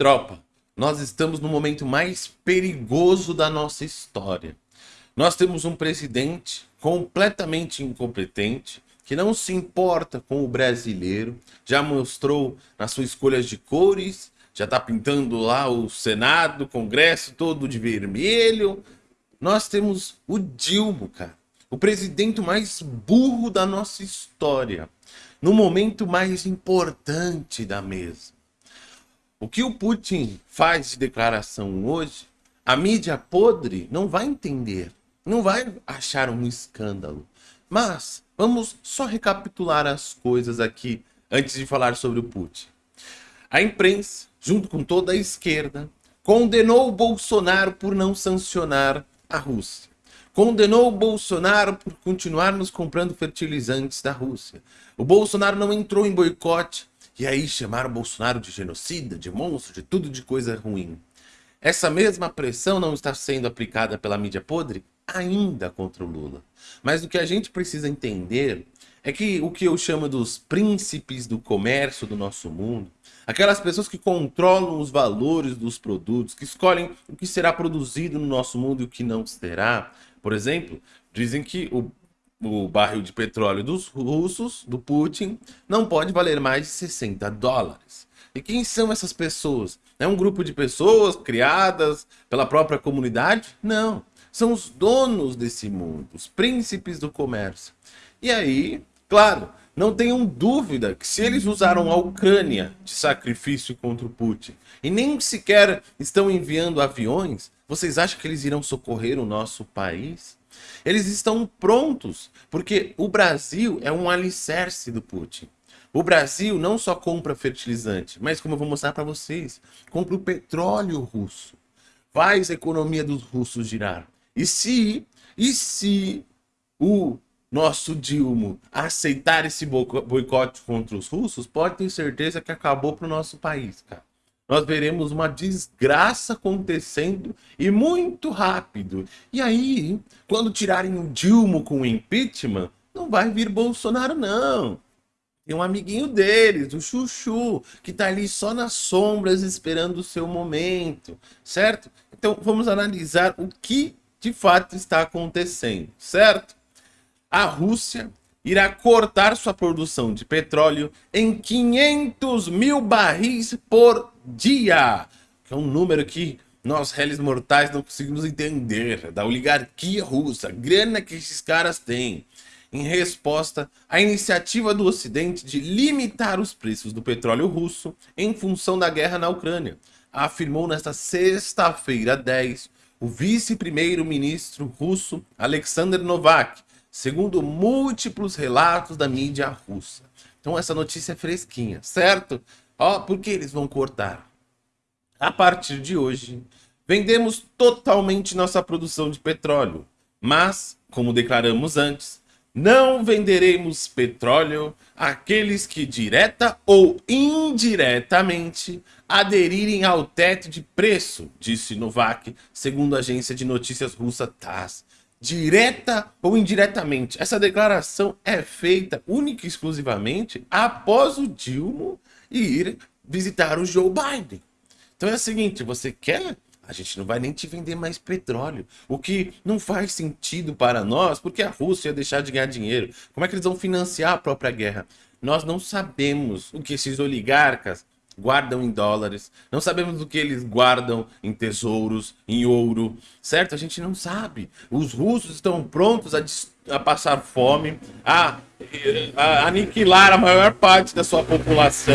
Tropa, nós estamos no momento mais perigoso da nossa história. Nós temos um presidente completamente incompetente, que não se importa com o brasileiro, já mostrou nas suas escolhas de cores, já está pintando lá o Senado, o Congresso todo de vermelho. Nós temos o Dilma, cara, o presidente mais burro da nossa história, no momento mais importante da mesa. O que o Putin faz de declaração hoje, a mídia podre não vai entender, não vai achar um escândalo. Mas vamos só recapitular as coisas aqui antes de falar sobre o Putin. A imprensa, junto com toda a esquerda, condenou o Bolsonaro por não sancionar a Rússia. Condenou o Bolsonaro por continuar nos comprando fertilizantes da Rússia. O Bolsonaro não entrou em boicote e aí chamaram Bolsonaro de genocida, de monstro, de tudo de coisa ruim. Essa mesma pressão não está sendo aplicada pela mídia podre ainda contra o Lula. Mas o que a gente precisa entender é que o que eu chamo dos príncipes do comércio do nosso mundo, aquelas pessoas que controlam os valores dos produtos, que escolhem o que será produzido no nosso mundo e o que não será. Por exemplo, dizem que o o barril de petróleo dos russos, do Putin, não pode valer mais de 60 dólares. E quem são essas pessoas? É um grupo de pessoas criadas pela própria comunidade? Não. São os donos desse mundo, os príncipes do comércio. E aí, claro, não tenham dúvida que se eles usaram a Ucrânia de sacrifício contra o Putin e nem sequer estão enviando aviões, vocês acham que eles irão socorrer o nosso país? Eles estão prontos, porque o Brasil é um alicerce do Putin. O Brasil não só compra fertilizante, mas como eu vou mostrar para vocês, compra o petróleo russo. Faz a economia dos russos girar. E se, e se o nosso Dilma aceitar esse boicote contra os russos, pode ter certeza que acabou para o nosso país, cara nós veremos uma desgraça acontecendo e muito rápido. E aí, quando tirarem o Dilma com o impeachment, não vai vir Bolsonaro, não. Tem um amiguinho deles, o Chuchu, que tá ali só nas sombras esperando o seu momento, certo? Então vamos analisar o que de fato está acontecendo, certo? A Rússia irá cortar sua produção de petróleo em 500 mil barris por dia, que é um número que nós, réis mortais, não conseguimos entender, da oligarquia russa, grana que esses caras têm, em resposta à iniciativa do Ocidente de limitar os preços do petróleo russo em função da guerra na Ucrânia, afirmou nesta sexta-feira 10 o vice-primeiro-ministro russo Alexander Novak, segundo múltiplos relatos da mídia russa. Então essa notícia é fresquinha, certo? Ó, por que eles vão cortar? A partir de hoje, vendemos totalmente nossa produção de petróleo, mas, como declaramos antes, não venderemos petróleo àqueles que direta ou indiretamente aderirem ao teto de preço, disse Novak, segundo a agência de notícias russa TASS. Direta ou indiretamente, essa declaração é feita única e exclusivamente após o Dilma ir visitar o Joe Biden. Então é o seguinte, você quer? A gente não vai nem te vender mais petróleo, o que não faz sentido para nós, porque a Rússia ia deixar de ganhar dinheiro. Como é que eles vão financiar a própria guerra? Nós não sabemos o que esses oligarcas guardam em dólares, não sabemos o que eles guardam em tesouros, em ouro, certo? A gente não sabe. Os russos estão prontos a, a passar fome, a a aniquilar a maior parte da sua população.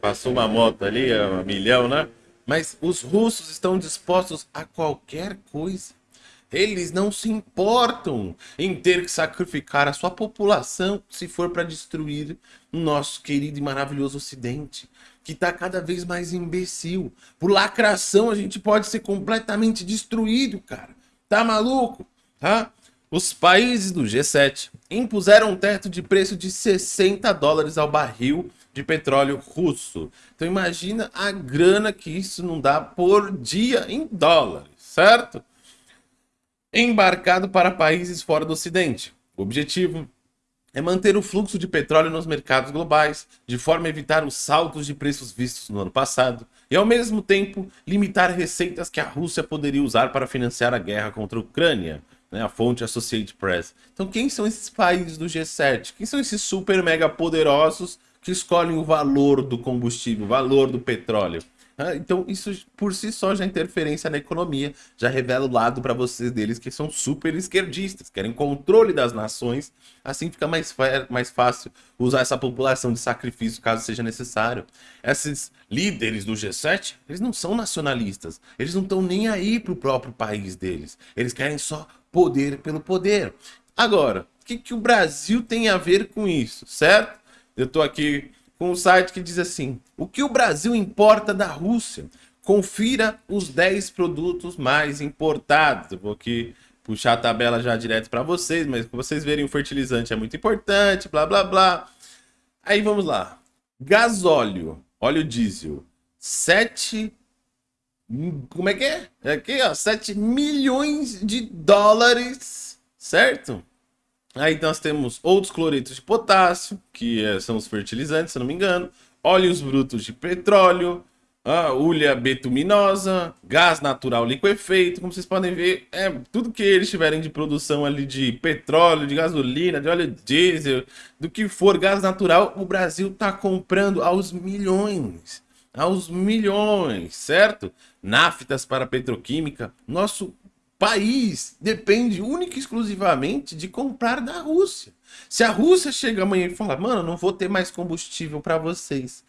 Passou uma moto ali, um milhão, né? Mas os russos estão dispostos a qualquer coisa. Eles não se importam em ter que sacrificar a sua população se for para destruir o nosso querido e maravilhoso Ocidente, que está cada vez mais imbecil. Por lacração a gente pode ser completamente destruído, cara. Tá maluco? Tá? Os países do G7 impuseram um teto de preço de 60 dólares ao barril de petróleo russo. Então imagina a grana que isso não dá por dia em dólares, certo? Embarcado para países fora do ocidente. O objetivo é manter o fluxo de petróleo nos mercados globais, de forma a evitar os saltos de preços vistos no ano passado, e ao mesmo tempo limitar receitas que a Rússia poderia usar para financiar a guerra contra a Ucrânia, né, a fonte Associated Press. Então quem são esses países do G7? Quem são esses super mega poderosos que escolhem o valor do combustível, o valor do petróleo? Então, isso por si só já é interferência na economia, já revela o lado para vocês deles que são super esquerdistas, querem controle das nações, assim fica mais, mais fácil usar essa população de sacrifício caso seja necessário. Esses líderes do G7, eles não são nacionalistas, eles não estão nem aí para o próprio país deles, eles querem só poder pelo poder. Agora, o que, que o Brasil tem a ver com isso, certo? Eu estou aqui com um site que diz assim: o que o Brasil importa da Rússia? Confira os 10 produtos mais importados. Eu vou aqui puxar a tabela já direto para vocês, mas para vocês verem o fertilizante é muito importante, blá blá blá. Aí vamos lá. Gasóleo, óleo diesel, 7 como é que é? é? Aqui, ó, 7 milhões de dólares, certo? Aí nós temos outros cloretos de potássio, que é, são os fertilizantes, se não me engano, óleos brutos de petróleo, a ulha betuminosa, gás natural liquefeito, como vocês podem ver, é tudo que eles tiverem de produção ali de petróleo, de gasolina, de óleo diesel, do que for gás natural, o Brasil está comprando aos milhões, aos milhões, certo? Naftas para petroquímica, nosso país depende única e exclusivamente de comprar da Rússia. Se a Rússia chega amanhã e fala, mano, não vou ter mais combustível para vocês.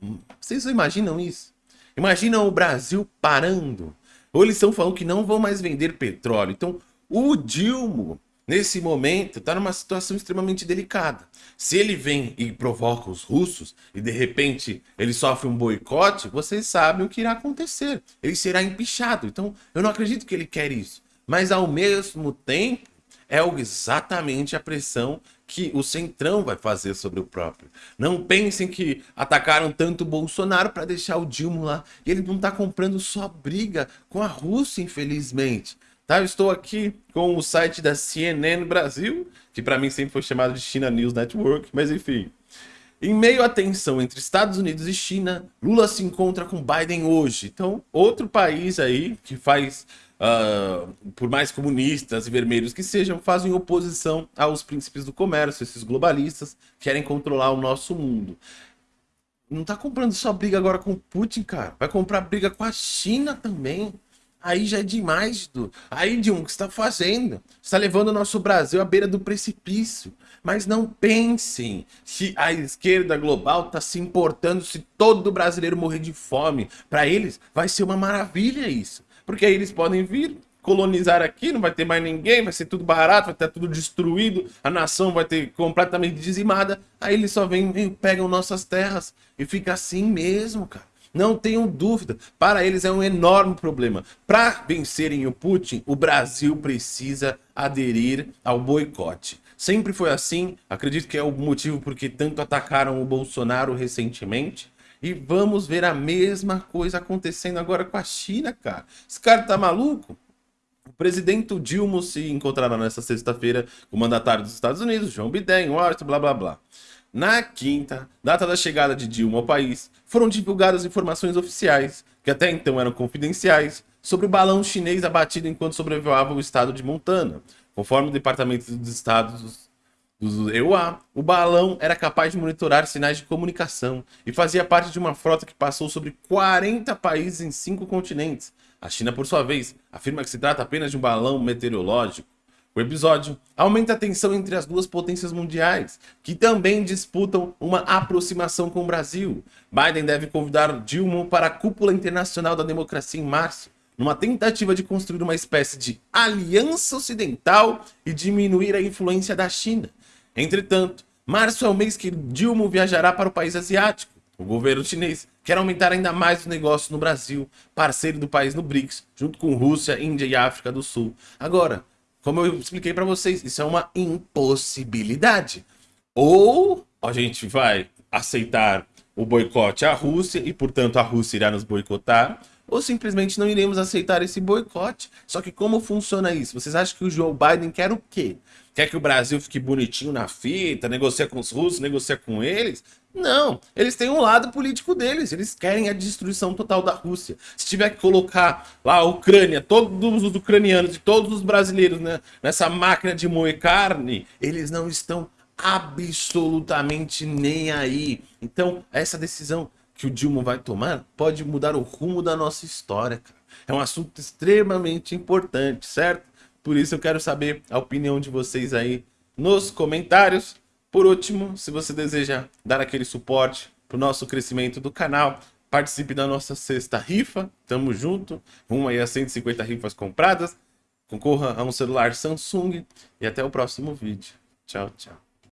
Hum, vocês imaginam isso? Imaginam o Brasil parando? Ou eles estão falando que não vão mais vender petróleo. Então, o Dilma, nesse momento, está numa situação extremamente delicada. Se ele vem e provoca os russos e de repente ele sofre um boicote, vocês sabem o que irá acontecer. Ele será empichado. Então eu não acredito que ele quer isso. Mas ao mesmo tempo é exatamente a pressão que o Centrão vai fazer sobre o próprio. Não pensem que atacaram tanto o Bolsonaro para deixar o Dilma lá. E ele não está comprando só briga com a Rússia, infelizmente. Tá? Eu estou aqui com o site da CNN Brasil, que para mim sempre foi chamado de China News Network, mas enfim. Em meio à tensão entre Estados Unidos e China, Lula se encontra com Biden hoje. Então, outro país aí que faz, uh, por mais comunistas e vermelhos que sejam, fazem oposição aos príncipes do comércio, esses globalistas querem controlar o nosso mundo. Não tá comprando só briga agora com Putin, cara. Vai comprar briga com a China também. Aí já é demais, Dudu. Aí, Dilma, o que você está fazendo? Está levando o nosso Brasil à beira do precipício. Mas não pensem que a esquerda global está se importando se todo brasileiro morrer de fome. Para eles, vai ser uma maravilha isso. Porque aí eles podem vir colonizar aqui, não vai ter mais ninguém, vai ser tudo barato, vai estar tudo destruído, a nação vai ter completamente dizimada. Aí eles só vêm e pegam nossas terras. E fica assim mesmo, cara. Não tenham dúvida, para eles é um enorme problema. Para vencerem o Putin, o Brasil precisa aderir ao boicote. Sempre foi assim, acredito que é o motivo porque tanto atacaram o Bolsonaro recentemente. E vamos ver a mesma coisa acontecendo agora com a China, cara. Esse cara tá maluco? O presidente Dilma se encontrará nesta sexta-feira com o mandatário dos Estados Unidos, João Biden, Washington, blá blá blá. Na quinta, data da chegada de Dilma ao país, foram divulgadas informações oficiais, que até então eram confidenciais, sobre o balão chinês abatido enquanto sobrevoava o estado de Montana. Conforme o Departamento dos Estados do EUA, o balão era capaz de monitorar sinais de comunicação e fazia parte de uma frota que passou sobre 40 países em cinco continentes. A China, por sua vez, afirma que se trata apenas de um balão meteorológico. O episódio aumenta a tensão entre as duas potências mundiais, que também disputam uma aproximação com o Brasil. Biden deve convidar Dilma para a Cúpula Internacional da Democracia em março, numa tentativa de construir uma espécie de aliança ocidental e diminuir a influência da China. Entretanto, março é o mês que Dilma viajará para o país asiático. O governo chinês quer aumentar ainda mais os negócios no Brasil, parceiro do país no BRICS, junto com Rússia, Índia e África do Sul. Agora, como eu expliquei para vocês, isso é uma impossibilidade. Ou a gente vai aceitar o boicote à Rússia e, portanto, a Rússia irá nos boicotar, ou simplesmente não iremos aceitar esse boicote. Só que como funciona isso? Vocês acham que o Joe Biden quer o quê? Quer que o Brasil fique bonitinho na fita, negocia com os russos, negocia com eles? Não, eles têm um lado político deles, eles querem a destruição total da Rússia. Se tiver que colocar lá a Ucrânia, todos os ucranianos e todos os brasileiros né, nessa máquina de moer carne, eles não estão absolutamente nem aí. Então, essa decisão que o Dilma vai tomar pode mudar o rumo da nossa história, cara. É um assunto extremamente importante, certo? Por isso eu quero saber a opinião de vocês aí nos comentários. Por último, se você deseja dar aquele suporte para o nosso crescimento do canal, participe da nossa sexta rifa, tamo junto, rumo aí a 150 rifas compradas, concorra a um celular Samsung e até o próximo vídeo. Tchau, tchau.